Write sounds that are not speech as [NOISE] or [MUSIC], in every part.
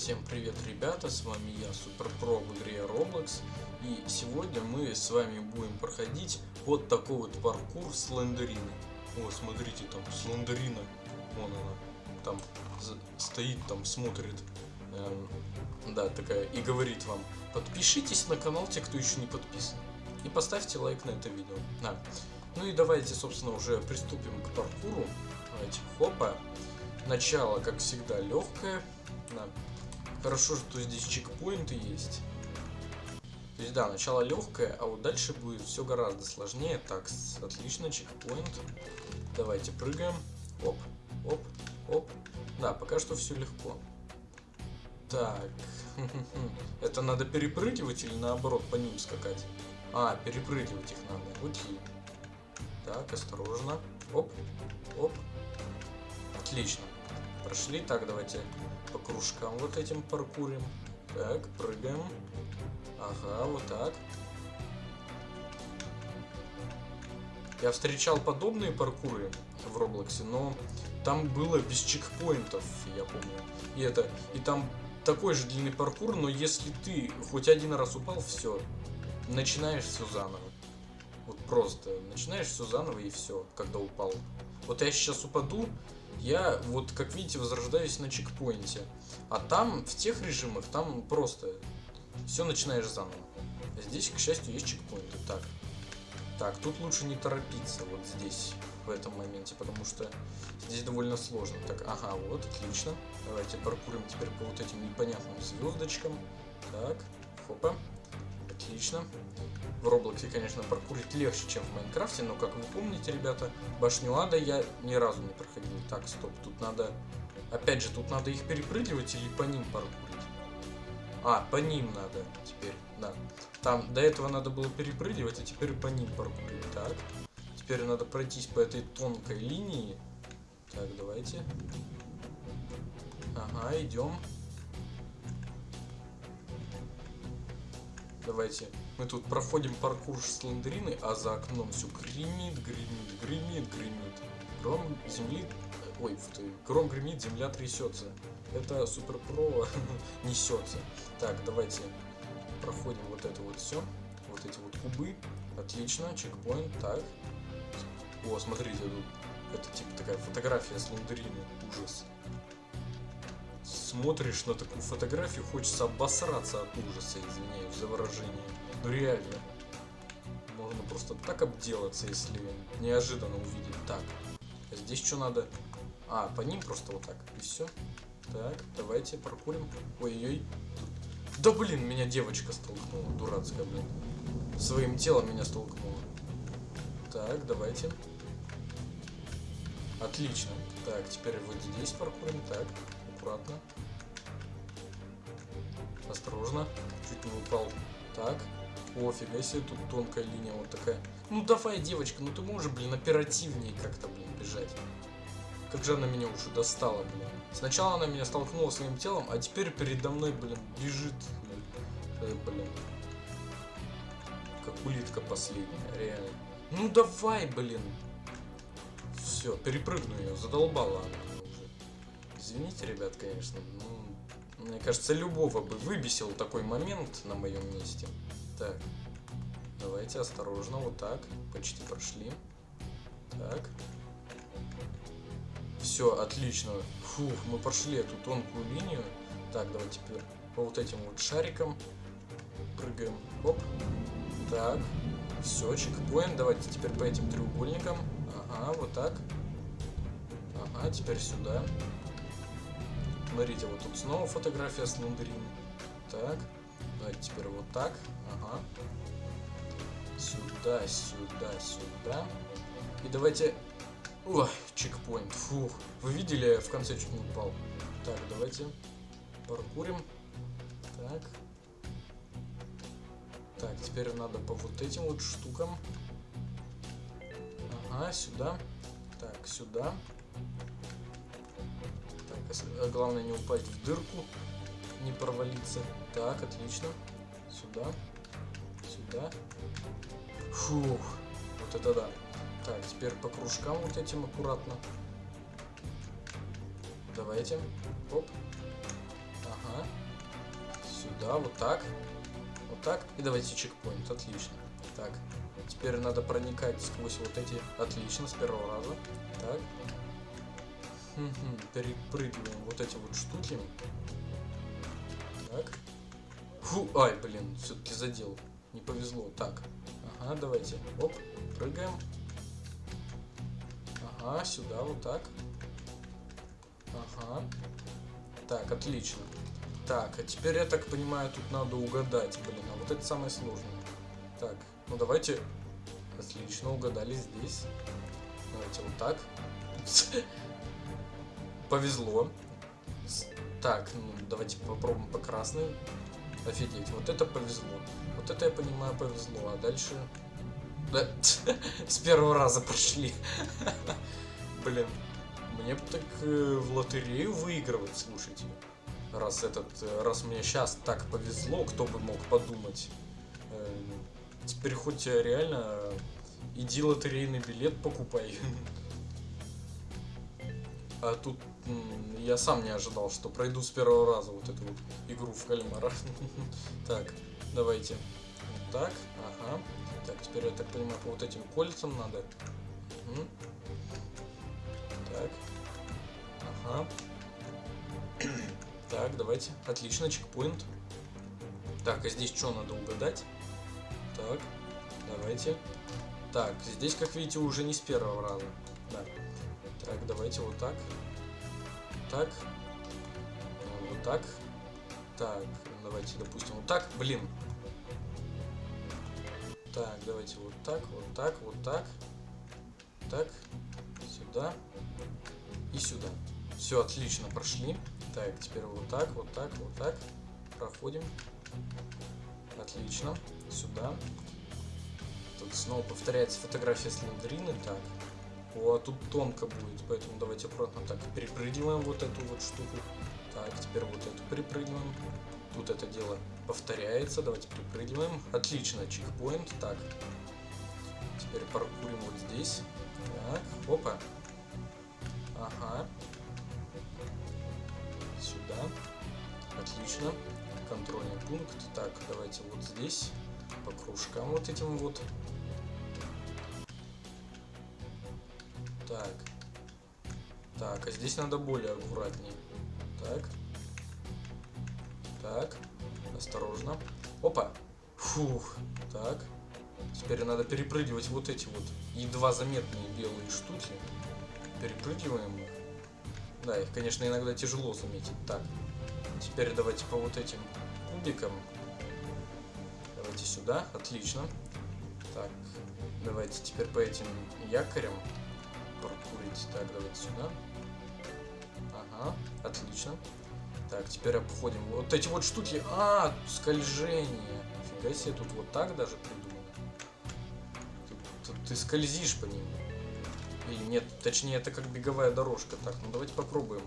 Всем привет, ребята, с вами я, Суперпро в игре Roblox, и сегодня мы с вами будем проходить вот такой вот паркур Слендерины. О, смотрите, там Слендерина, вон она, там стоит, там смотрит, эм, да, такая, и говорит вам, подпишитесь на канал, те, кто еще не подписан, и поставьте лайк на это видео. Да. Ну и давайте, собственно, уже приступим к паркуру. Давайте, хопа. Начало, как всегда, легкое. Да. Хорошо, что здесь чекпоинты есть. То есть, да, начало легкое, а вот дальше будет все гораздо сложнее. Так, отлично, чекпоинт. Давайте прыгаем. Оп, оп, оп. Да, пока что все легко. Так, [LAUGHS] это надо перепрыгивать или наоборот по ним скакать? А, перепрыгивать их надо. Окей. Так, осторожно. Оп, оп. Отлично. Прошли. Так, давайте по кружкам вот этим паркурим. Так, прыгаем. Ага, вот так. Я встречал подобные паркуры в Роблоксе, но там было без чекпоинтов, я помню. И это, и там такой же длинный паркур, но если ты хоть один раз упал, все, начинаешь все заново. Вот просто начинаешь все заново и все, когда упал. Вот я сейчас упаду, я вот, как видите, возрождаюсь на чекпоинте. А там, в тех режимах, там просто все начинаешь заново. Здесь, к счастью, есть чекпоинты. Так. Так, тут лучше не торопиться вот здесь, в этом моменте, потому что здесь довольно сложно. Так, ага, вот, отлично. Давайте паркурим теперь по вот этим непонятным звездочкам. Так, хопа. Отлично. В Роблоксе, конечно, паркурить легче, чем в Майнкрафте, но, как вы помните, ребята, башню Ада я ни разу не проходил. Так, стоп, тут надо... Опять же, тут надо их перепрыгивать или по ним паркурить? А, по ним надо теперь, да. Там до этого надо было перепрыгивать, а теперь по ним паркурить. Так, теперь надо пройтись по этой тонкой линии. Так, давайте. Ага, идем. Давайте. Мы тут проходим паркур слендерины, а за окном все гремит, гремит, гремит, гремит. Гром земли... Ой, ты, гром гремит, земля трясется. Это Супер Про [LAUGHS] несется. Так, давайте проходим вот это вот все. Вот эти вот кубы. Отлично, чекпоинт. Так. О, смотрите, тут это типа такая фотография слендерины. Ужас смотришь на такую фотографию, хочется обосраться от ужаса, извиняюсь за выражение. Ну реально. Можно просто так обделаться, если неожиданно увидеть так. А здесь что надо? А, по ним просто вот так. И все. Так, давайте прокурим. Ой-ой. Да блин, меня девочка столкнула. Дурацкая, блин. Своим телом меня столкнула. Так, давайте. Отлично. Так, теперь вот здесь паркурим. Так, аккуратно. Осторожно. Чуть не упал. Так. Офига себе, тут тонкая линия вот такая. Ну давай, девочка, ну ты можешь, блин, оперативнее как-то, блин, бежать. Как же она меня уже достала, блин. Сначала она меня столкнула своим телом, а теперь передо мной, блин, бежит. Блин. Э, блин. Как улитка последняя, реально. Ну давай, блин. Все, перепрыгну ее, задолбала она. Извините, ребят, конечно, ну, мне кажется, любого бы выбесил такой момент на моем месте. Так, давайте осторожно, вот так, почти прошли. Так. Все, отлично. Фух, мы прошли эту тонкую линию. Так, давайте теперь по вот этим вот шарикам прыгаем. Оп. Так. Все, чекпоинт. Давайте теперь по этим треугольникам. Ага, вот так. Ага, теперь сюда. Смотрите, вот тут снова фотография с лундрин. Так. Давайте теперь вот так. Ага. Сюда, сюда, сюда. И давайте... Ой, чекпоинт. Фух. Вы видели, в конце чуть не упал. Так, давайте паркурим. Так. Так, теперь надо по вот этим вот штукам. Ага, сюда. Так, сюда. Так, главное не упасть в дырку, не провалиться. Так, отлично. Сюда. Сюда. Фух. Вот это да. Так, теперь по кружкам вот этим аккуратно. Давайте. Оп. Ага. Сюда, вот так. Вот так. И давайте чекпоинт. Отлично. Так. Теперь надо проникать сквозь вот эти. Отлично, с первого раза. Так. Перепрыгиваем вот эти вот штуки. Так. Фу, ай, блин, все-таки задел. Не повезло. Так. Ага, давайте. Оп, прыгаем. Ага, сюда, вот так. Ага. Так, отлично. Так, а теперь, я так понимаю, тут надо угадать. Блин, а вот это самое сложное. Так, ну давайте... Отлично, угадали здесь. Давайте вот так. Повезло. Так, ну давайте попробуем по красной. Офигеть, вот это повезло. Вот это я понимаю повезло, а дальше... Да, [LAUGHS] с первого раза прошли. [LAUGHS] Блин, мне бы так э, в лотерею выигрывать, слушайте. Раз этот, э, раз мне сейчас так повезло, кто бы мог подумать. Э, теперь хоть реально иди лотерейный билет покупай. [LAUGHS] А тут я сам не ожидал, что пройду с первого раза вот эту вот игру в кальмара. [LAUGHS] Так, давайте. Так, ага. Так, теперь я так понимаю, по вот этим кольцам надо. Так. Ага. [CLEARS THROAT] Так, давайте. Отлично, чекпоинт. Так, а здесь что надо угадать? Так, давайте. Так, здесь, как видите, уже не с первого раза. Да. Так, давайте вот так. Так. Вот так. Так, давайте, допустим, вот так. Блин. Так, давайте вот так, вот так, вот так. Так. Сюда. И сюда. Все, отлично, прошли. Так, теперь вот так, вот так, вот так. Проходим. Отлично. Сюда. Тут снова повторяется фотография Слендерины. Так. О, а тут тонко будет, поэтому давайте аккуратно так перепрыгиваем вот эту вот штуку. Так, теперь вот эту перепрыгиваем. Тут это дело повторяется. Давайте перепрыгиваем. Отлично, чекпоинт. Так. Теперь паркурим вот здесь. Так, опа. Ага. Сюда. Отлично. Контрольный пункт. Так, давайте вот здесь. По кружкам вот этим вот. Так. Так, а здесь надо более аккуратнее. Так. Так. Осторожно. Опа. Фух. Так. Теперь надо перепрыгивать вот эти вот едва заметные белые штуки. Перепрыгиваем их. Да, их, конечно, иногда тяжело заметить. Так. Теперь давайте по вот этим кубикам. Давайте сюда. Отлично. Так. Давайте теперь по этим якорям паркурить. Так, давайте сюда. Ага, отлично. Так, теперь обходим вот эти вот штуки. А, скольжение. Фига себе, тут вот так даже придумано. Тут, тут ты скользишь по ним. Или нет, точнее, это как беговая дорожка. Так, ну давайте попробуем.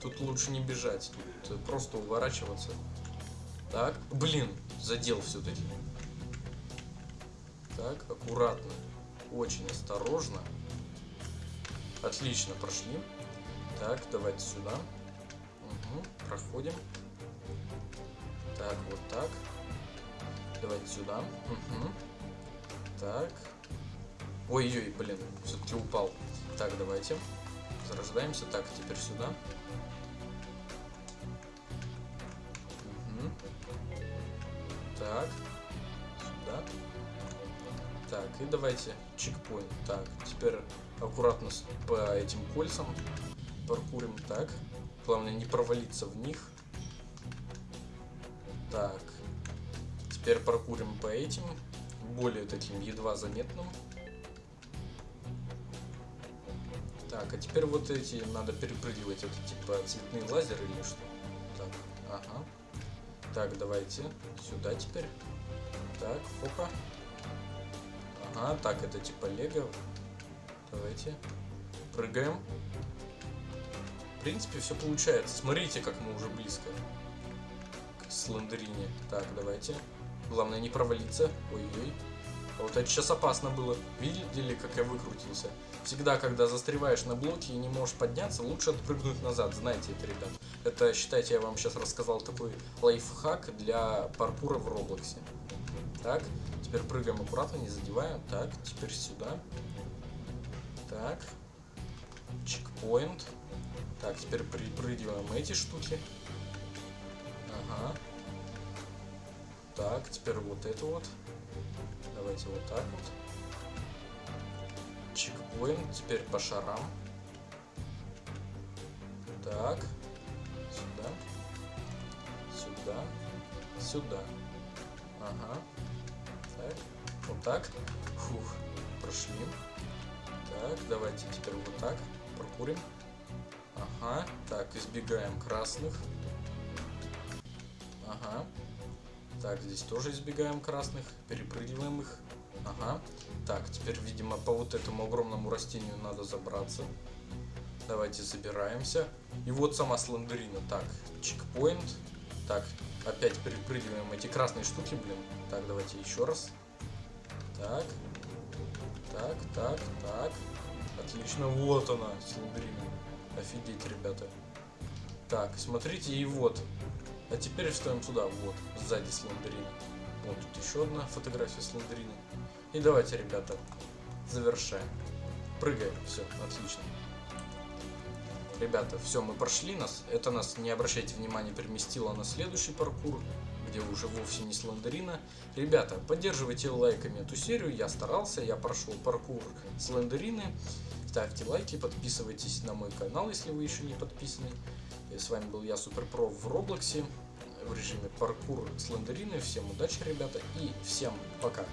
Тут лучше не бежать, тут просто уворачиваться. Так, блин, задел все-таки. Так, аккуратно. Очень осторожно. Отлично, прошли. Так, давайте сюда. Угу, проходим. Так, вот так. Давайте сюда. Угу. Так. Ой-ой, блин, все-таки упал. Так, давайте. Зарождаемся. Так, теперь сюда. Угу. Так. Сюда. Так, и давайте чекпоинт. Так, теперь аккуратно по этим кольцам паркурим. Так, главное не провалиться в них. Так, теперь паркурим по этим, более таким едва заметным. Так, а теперь вот эти надо перепрыгивать, это типа цветные лазеры или что? Так, ага. Так, давайте сюда теперь. Так, опа. Ага, так, это типа лего. Давайте. Прыгаем. В принципе, все получается. Смотрите, как мы уже близко к слендерине. Так, давайте. Главное не провалиться. Ой-ой. А вот это сейчас опасно было. Видели, как я выкрутился? всегда, когда застреваешь на блоке и не можешь подняться, лучше отпрыгнуть назад. Знаете это, ребят. Это, считайте, я вам сейчас рассказал такой лайфхак для паркура в Роблоксе. Так, теперь прыгаем аккуратно, не задеваем. Так, теперь сюда. Так. Чекпоинт. Так, теперь припрыгиваем эти штуки. Ага. Так, теперь вот это вот. Давайте вот так вот. Чекпоинт. Теперь по шарам. Так. Сюда. Сюда. Сюда. Ага. Так. Вот так. Фух. Прошли. Так, давайте теперь вот так. Прокурим. Ага. Так, избегаем красных. Ага. Так, здесь тоже избегаем красных. Перепрыгиваем их. Ага. Так, теперь, видимо, по вот этому огромному растению надо забраться. Давайте забираемся. И вот сама слендерина. Так, чекпоинт. Так, опять перепрыгиваем эти красные штуки, блин. Так, давайте еще раз. Так, так, так. Отлично, вот она, слендерина. Офигеть, ребята. Так, смотрите, и вот. А теперь вставим сюда, вот, сзади слендерина. Вот тут еще одна фотография слендерина. И давайте, ребята, завершаем. Прыгаем, все, отлично. Ребята, все, мы прошли нас. Это нас, не обращайте внимания, переместило на следующий паркур, где уже вовсе не слендерина. Ребята, поддерживайте лайками эту серию. Я старался, я прошел паркур слендерины. Ставьте лайки, подписывайтесь на мой канал, если вы еще не подписаны. И с вами был я, Суперпро в Роблоксе в режиме паркур слендерины. Всем удачи, ребята, и всем пока.